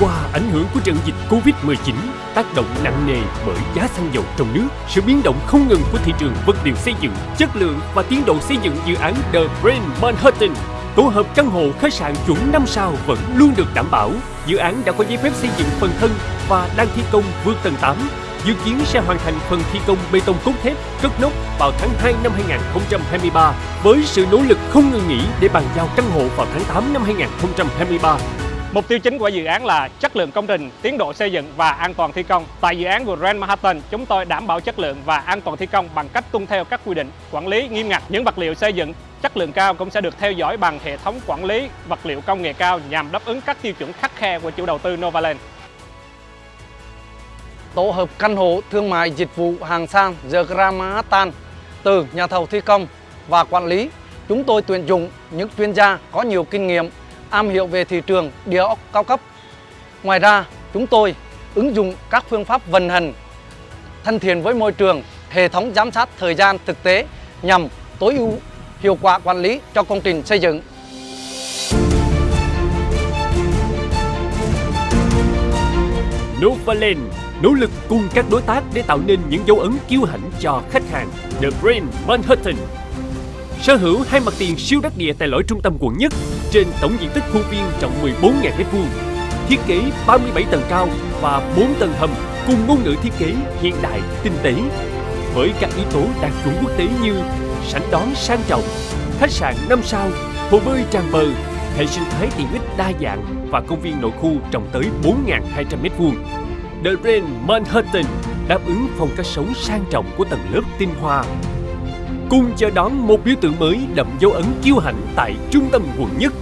qua ảnh hưởng của trận dịch Covid-19 tác động nặng nề bởi giá xăng dầu trong nước, sự biến động không ngừng của thị trường vật liệu xây dựng, chất lượng và tiến độ xây dựng dự án The Brand Manhattan. Tổ hợp căn hộ khách sạn chuẩn 5 sao vẫn luôn được đảm bảo. Dự án đã có giấy phép xây dựng phần thân và đang thi công vượt tầng 8 dự kiến sẽ hoàn thành phần thi công bê tông cốt thép cất nóc vào tháng 2 năm 2023 với sự nỗ lực không ngừng nghỉ để bàn giao căn hộ vào tháng 8 năm 2023. Mục tiêu chính của dự án là chất lượng công trình, tiến độ xây dựng và an toàn thi công. Tại dự án của Grand Manhattan, chúng tôi đảm bảo chất lượng và an toàn thi công bằng cách tuân theo các quy định quản lý nghiêm ngặt. Những vật liệu xây dựng chất lượng cao cũng sẽ được theo dõi bằng hệ thống quản lý vật liệu công nghệ cao nhằm đáp ứng các tiêu chuẩn khắc khe của chủ đầu tư Novaland. Tổ hợp căn hộ thương mại dịch vụ hàng sang The Grand Manhattan từ nhà thầu thi công và quản lý. Chúng tôi tuyển dụng những chuyên gia có nhiều kinh nghiệm, am hiểu về thị trường địa ốc cao cấp. Ngoài ra, chúng tôi ứng dụng các phương pháp vận hành thân thiện với môi trường, hệ thống giám sát thời gian thực tế nhằm tối ưu hiệu quả quản lý cho công trình xây dựng. Novaland nỗ lực cùng các đối tác để tạo nên những dấu ấn kiêu hãnh cho khách hàng The Brand Manhattan. Sở hữu hai mặt tiền siêu đắc địa tại lõi trung tâm quận nhất trên tổng diện tích khuôn viên rộng 14.000 m2, thiết kế 37 tầng cao và 4 tầng hầm cùng ngôn ngữ thiết kế hiện đại, tinh tế. Với các yếu tố đạt chuẩn quốc tế như sảnh đón sang trọng, khách sạn 5 sao, hồ bơi tràn bờ, hệ sinh thái tiện ích đa dạng và công viên nội khu rộng tới 4.200 m2 The Grand Manhattan đáp ứng phong cách sống sang trọng của tầng lớp tinh hoa. Cùng chờ đón một biểu tượng mới đậm dấu ấn kiêu hãnh tại trung tâm quận nhất.